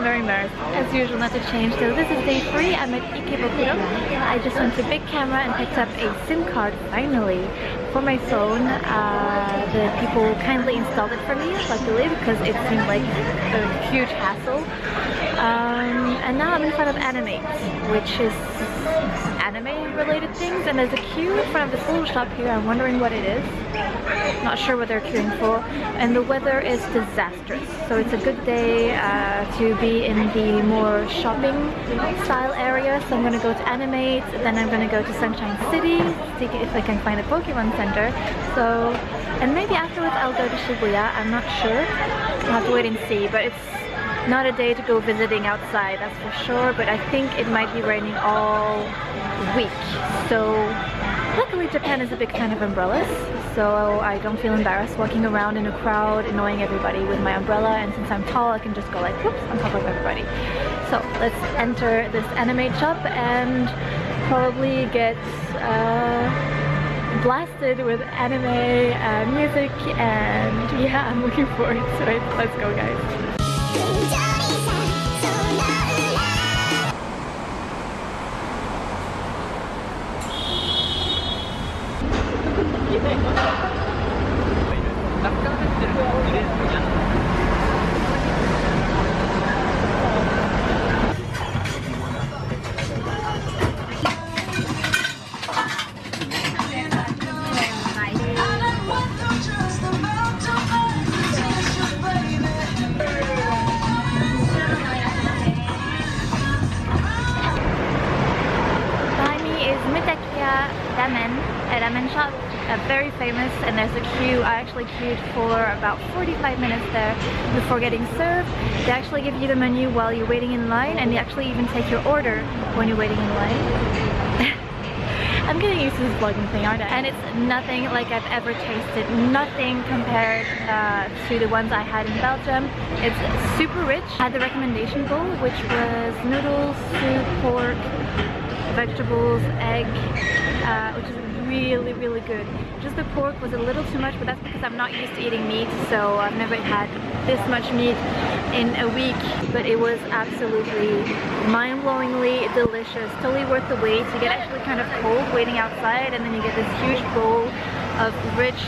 I'm very embarrassed. As usual, not to change. So this is day three. I'm at Ikebukuro. I just went to Bic Camera and picked up a SIM card, finally, for my phone. Uh, the people kindly installed it for me, luckily, because it seemed like a huge hassle. Um, and now I'm in front of Animate, which is anime related things and there's a queue in front of this little shop here. I'm wondering what it is. Not sure what they're queuing for. And the weather is disastrous. So it's a good day uh, to be in the more shopping style area. So I'm going to go to Animate, then I'm going to go to Sunshine City, see if I can find a Pokemon Center. So, and maybe afterwards I'll go to Shibuya. I'm not sure. I'll have to wait and see. But it's not a day to go visiting outside, that's for sure, but I think it might be raining all week. So luckily Japan is a big fan of umbrellas, so I don't feel embarrassed walking around in a crowd annoying everybody with my umbrella and since I'm tall I can just go like whoops on top of everybody. So let's enter this anime shop and probably get uh, blasted with anime uh, music and yeah I'm looking forward to it. Let's go guys. 落下が出てる2レースじゃん there's a queue. I actually queued for about 45 minutes there before getting served. They actually give you the menu while you're waiting in line and they actually even take your order when you're waiting in line. I'm getting used to this vlogging thing, aren't I? And it's nothing like I've ever tasted. Nothing compared uh, to the ones I had in Belgium. It's super rich. I had the recommendation bowl, which was noodles, soup, pork, vegetables, egg, uh, which is really, really good. Just the pork was a little too much, but that's because I'm not used to eating meat, so I've never had this much meat in a week, but it was absolutely mind-blowingly delicious. Totally worth the wait. You get actually kind of cold waiting outside, and then you get this huge bowl of rich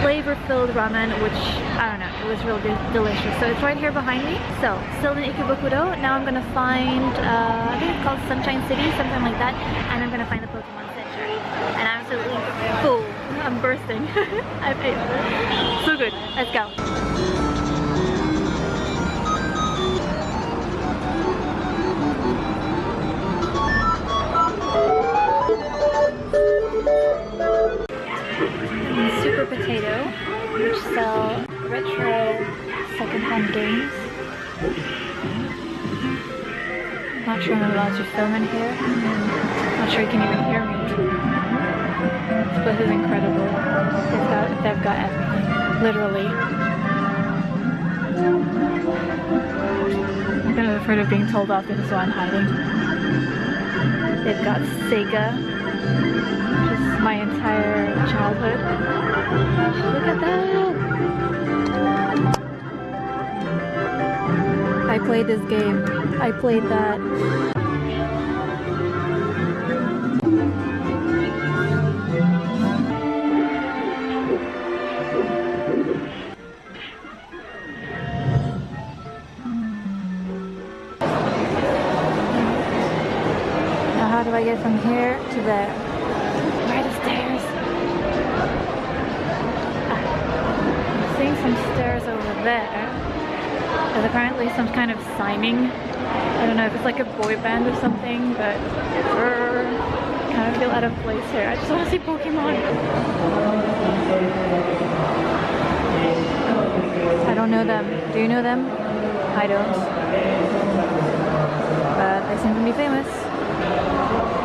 flavor-filled ramen, which, I don't know, it was really delicious. So it's right here behind me. So, still in Ikebukuro. Now I'm gonna find, uh, I think it's called Sunshine City, something like that, and I'm gonna find the Pokemon Center. Absolutely full. I'm bursting. I've ate so good. Let's go. Super Potato, which sell retro secondhand games. Not sure I'm allowed to film in here. Not sure you can even hear me. This is incredible. They've got, they've got everything. Literally. I'm kind of afraid of being told off, this is I'm hiding. They've got Sega, just my entire childhood. Look at that! I played this game. I played that. Do I get from here to there? Where are the stairs? Ah, I'm seeing some stairs over there. There's apparently some kind of signing. I don't know if it's like a boy band or something, but er, kind of feel out of place here. I just want to see Pokemon. I don't know them. Do you know them? I don't. But they seem to be famous. ハハハハ!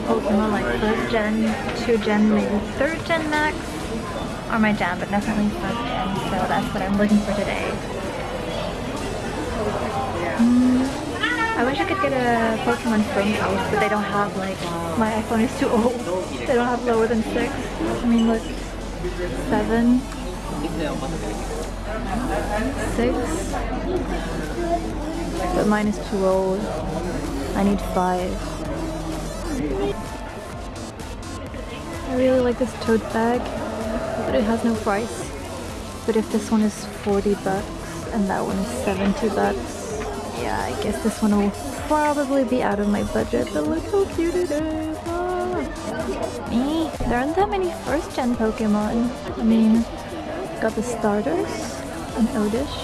School Pokemon like first gen, two gen, maybe third gen max are my jam, but definitely first gen, so that's what I'm looking for today. Mm, I wish I could get a Pokemon phone case, but they don't have like, my iPhone is too old. They don't have lower than six. I mean look, seven, six, but mine is too old. I need five. I really like this tote bag, but it has no price. But if this one is 40 bucks and that one is 70 bucks, yeah, I guess this one will probably be out of my budget, but look how cute it is. Ah. Eh, there aren't that many first gen Pokemon. I mean, got the starters, an Oddish.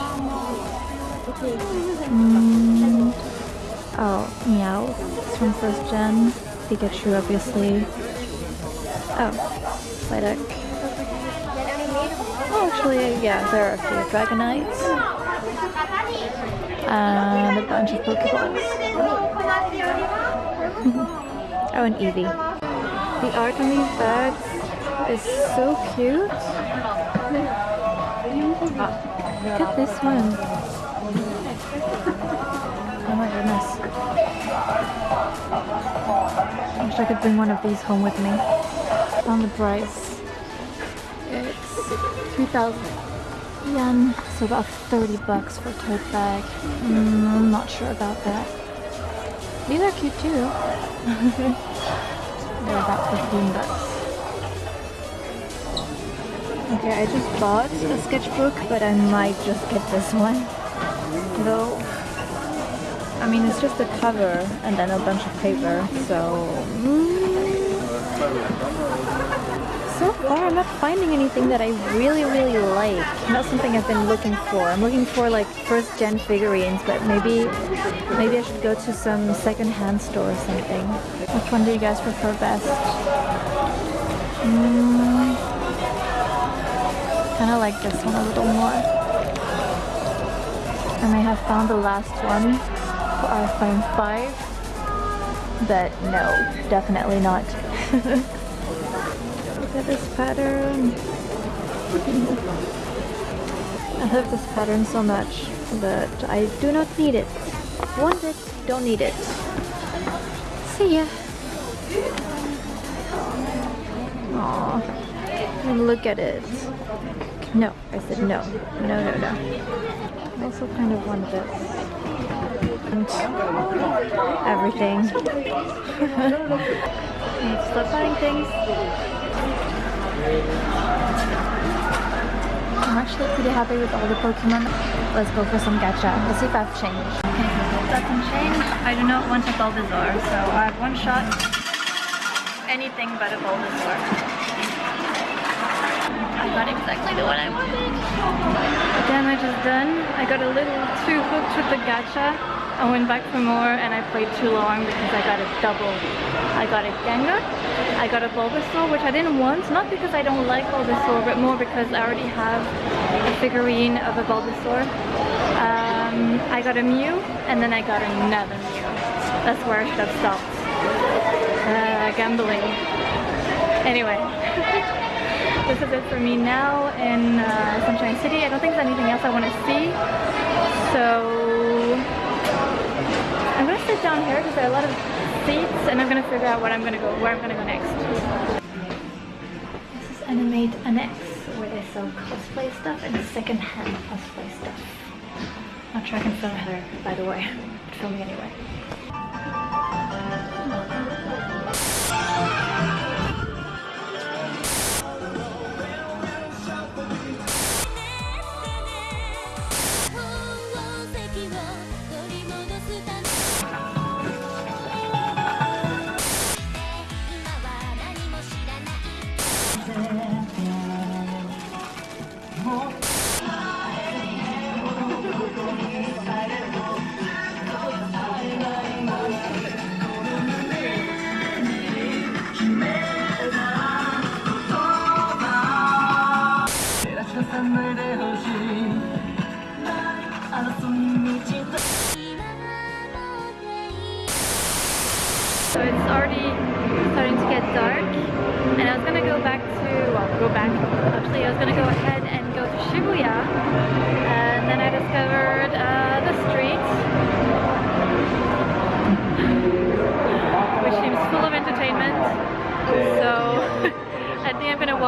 Mm, oh, Meow, it's from first gen. Pikachu, obviously. Oh, Psyduck. Oh, actually, yeah, there are a few Dragonites. And a bunch of Pokeballs. oh, and Eevee. The art on these bags is so cute. Ah, look at this one. My goodness. I wish I could bring one of these home with me. On the price. It's 2,000 yen, so about 30 bucks for a tote bag. Mm, I'm not sure about that. These are cute too. They're about 15 bucks. Okay, I just bought a sketchbook, but I might just get this one. Though, I mean, it's just a cover and then a bunch of paper, so... Mm, so far, I'm not finding anything that I really, really like. Not something I've been looking for. I'm looking for like first gen figurines, but maybe, maybe I should go to some second-hand store or something. Which one do you guys prefer best? Mm, kind of like this one a little more. I may have found the last one iPhone 5, but no, definitely not. Look at this pattern. I love this pattern so much, but I do not need it. Want it, don't need it. See ya. Aww. Look at it. No, I said no. No, no, no. I also kind of want this. And everything. Stop buying things. I'm actually pretty happy with all the Pokemon. Let's go for some gacha. Let's see if I've changed. Okay, got some change. I do not want a Bulbasaur, so I have one shot. Anything but a Bulbasaur. I got exactly the one I wanted. Damage is done. I got a little too hooked with the gacha. I went back for more and I played too long because I got a double. I got a Gengar, I got a Bulbasaur, which I didn't want, not because I don't like Bulbasaur, but more because I already have a figurine of a Bulbasaur. Um, I got a Mew, and then I got another Mew. That's where I should have stopped. Uh, gambling. Anyway. this is it for me now in uh, Sunshine City. I don't think there's anything else I want to see. So down here because there are a lot of seats and I'm gonna figure out what I'm gonna go where I'm gonna go next. This is Animate Annex where they sell cosplay stuff and second-hand cosplay stuff. Not sure I can film her by the way, but film me anyway.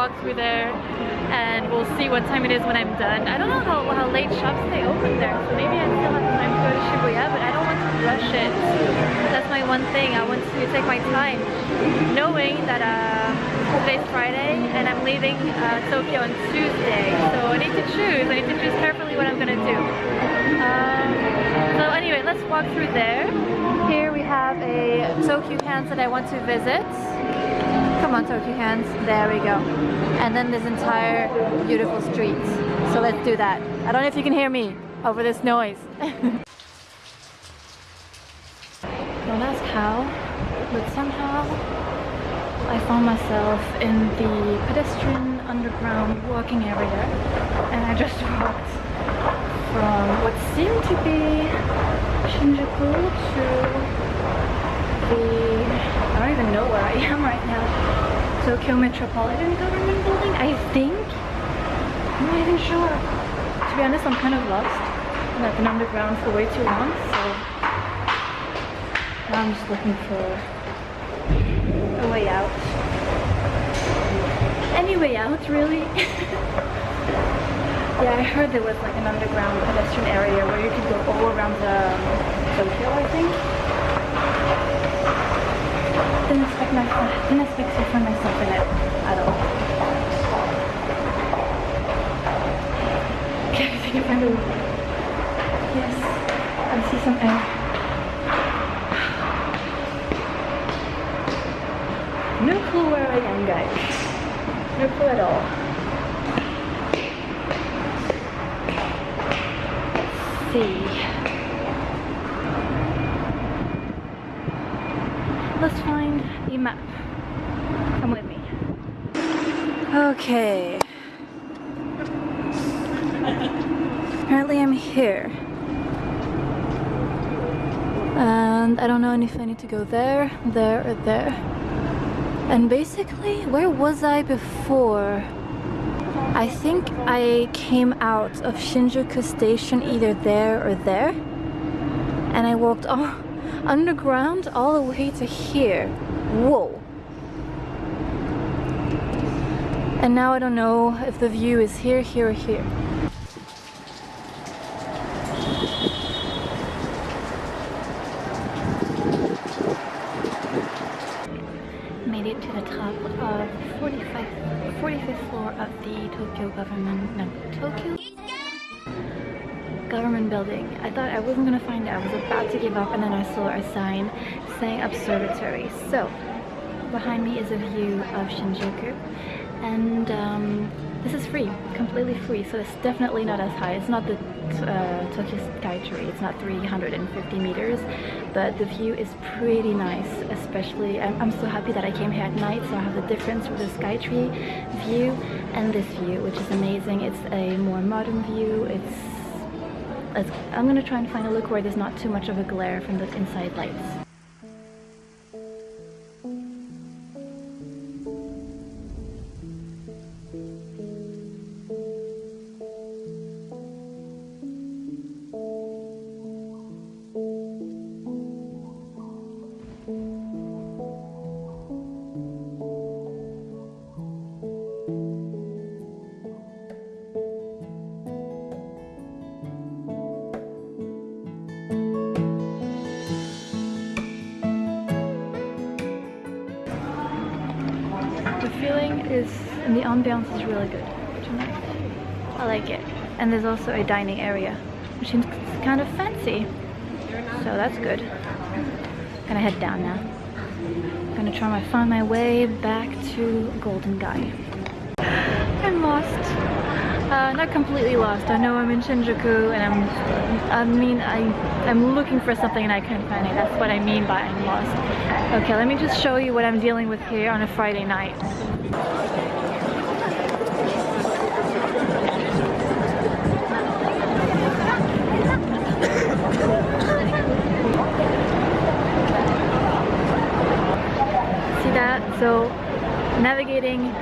Walk through there and we'll see what time it is when I'm done. I don't know how, how late shops stay open there, so maybe I still have time to go to Shibuya, but I don't want to rush it. That's my one thing. I want to take my time, knowing that uh, today's Friday and I'm leaving uh, Tokyo on Tuesday. So I need to choose. I need to choose carefully what I'm gonna do. Um, so anyway, let's walk through there. Here we have a Tokyo Hands that I want to visit. Come on, Tokyo hands. There we go. And then this entire beautiful street. So let's do that. I don't know if you can hear me over this noise. don't ask how, but somehow I found myself in the pedestrian underground walking area and I just walked from what seemed to be Shinjuku to the I don't even know where I am right now. Tokyo Metropolitan Government Building, I think? I'm not even sure. To be honest, I'm kind of lost. I've been underground for way too long, so now I'm just looking for a way out. Any way out, really? yeah, I heard there was like an underground pedestrian area where you could go all around the um, Tokyo, I think didn't expect myself, didn't expect to find myself in it at all. Okay, I think I find a Yes, I see some air. No clue where I am, guys. No clue at all. Let's see. let's find a map. Come with me. Okay. Apparently I'm here. And I don't know if I need to go there, there, or there. And basically, where was I before? I think I came out of Shinjuku Station either there or there. And I walked all underground all the way to here. Whoa. And now I don't know if the view is here, here, or here. Made it to the top of 45, 45th floor of the Tokyo government, no, Tokyo? government building. I thought I wasn't gonna find it. I was about to give up and then I saw a sign saying observatory. So behind me is a view of Shinjuku and um, this is free, completely free. So it's definitely not as high. It's not the uh, Tokyo Skytree. It's not 350 meters, but the view is pretty nice. Especially, I'm, I'm so happy that I came here at night, so I have the difference with the Skytree view and this view, which is amazing. It's a more modern view. It's I'm gonna try and find a look where there's not too much of a glare from the inside lights. Is, and the ambiance is really good tonight. I like it. And there's also a dining area, which seems kind of fancy. So that's good. Gonna head down now. Gonna try to find my way back to Golden Gai. I'm lost. Uh, not completely lost. I know I'm in Shinjuku and I'm, I mean, I, I'm looking for something and I can't find it. That's what I mean by I'm lost. Okay, let me just show you what I'm dealing with here on a Friday night.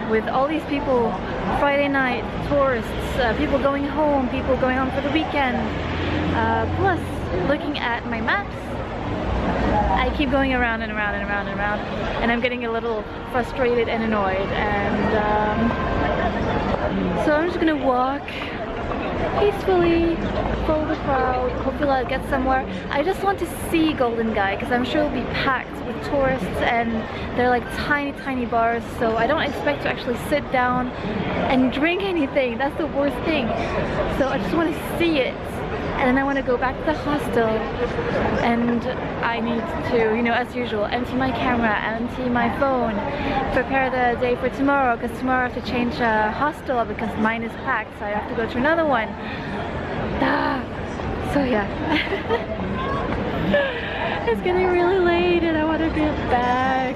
With all these people, Friday night, tourists, uh, people going home, people going home for the weekend. Uh, plus, looking at my maps, I keep going around and around and around and around and I'm getting a little frustrated and annoyed and um, so I'm just gonna walk peacefully, follow the crowd, hopefully I'll get somewhere. I just want to see Golden Gai because I'm sure it'll be packed with tourists and they're like tiny tiny bars so I don't expect to actually sit down and drink anything. That's the worst thing. So I just want to see it and then I want to go back to the hostel and I need to, you know, as usual, empty my camera, empty my phone, prepare the day for tomorrow because tomorrow I have to change a hostel because mine is packed so I have to go to another one. Ah, so yeah. it's getting really late and I want to get back.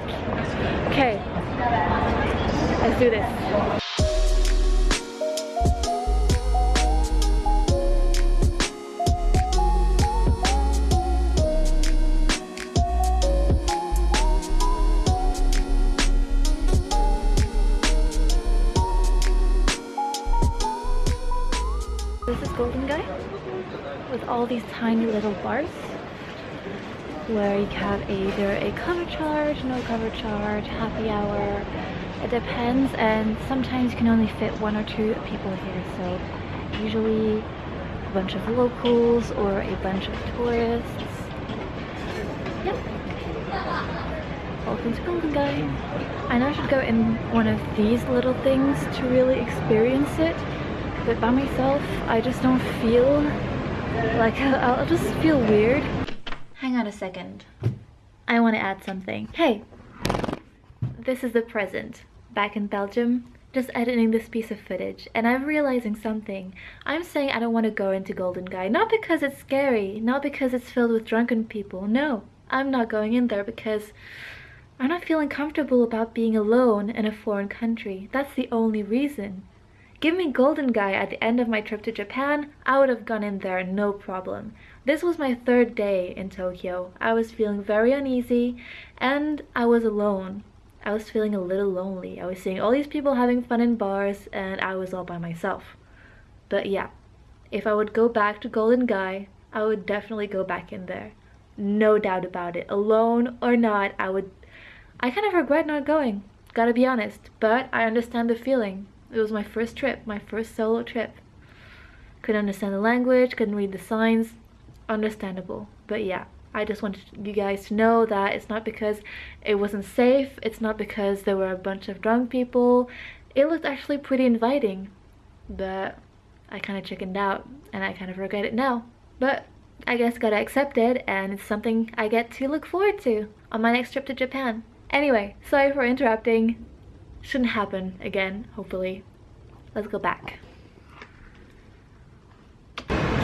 Okay, let's do this. These tiny little bars where you have either a cover charge, no cover charge, happy hour, it depends and sometimes you can only fit one or two people here so usually a bunch of locals or a bunch of tourists. Yep. Welcome to Golden Gai. I know I should go in one of these little things to really experience it but by myself I just don't feel like I'll just feel weird. Hang on a second. I want to add something. Hey, this is the present. Back in Belgium, just editing this piece of footage and I'm realizing something. I'm saying I don't want to go into Golden Gai, not because it's scary, not because it's filled with drunken people, no. I'm not going in there because I'm not feeling comfortable about being alone in a foreign country. That's the only reason. Give me Golden Gai at the end of my trip to Japan, I would have gone in there no problem. This was my third day in Tokyo. I was feeling very uneasy and I was alone. I was feeling a little lonely. I was seeing all these people having fun in bars and I was all by myself. But yeah, if I would go back to Golden Gai, I would definitely go back in there. No doubt about it. Alone or not, I would... I kind of regret not going, gotta be honest, but I understand the feeling. It was my first trip, my first solo trip. Couldn't understand the language, couldn't read the signs. Understandable. But yeah, I just wanted you guys to know that it's not because it wasn't safe, it's not because there were a bunch of drunk people. It looked actually pretty inviting. But I kind of chickened out and I kind of regret it now. But I guess gotta accept it and it's something I get to look forward to on my next trip to Japan. Anyway, sorry for interrupting. Shouldn't happen again, hopefully. Let's go back.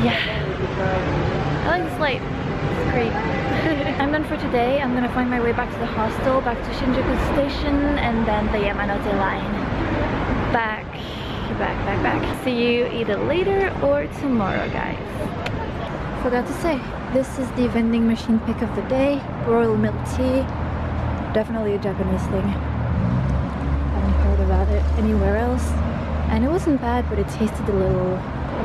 Yeah. I like this light. It's great. I'm done for today. I'm gonna find my way back to the hostel, back to Shinjuku Station, and then the Yamanote line. Back, back, back, back. See you either later or tomorrow, guys. Forgot to say, this is the vending machine pick of the day. Royal milk tea. Definitely a Japanese thing had it anywhere else. And it wasn't bad, but it tasted a little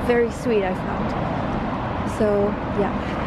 very sweet, I found. So, yeah.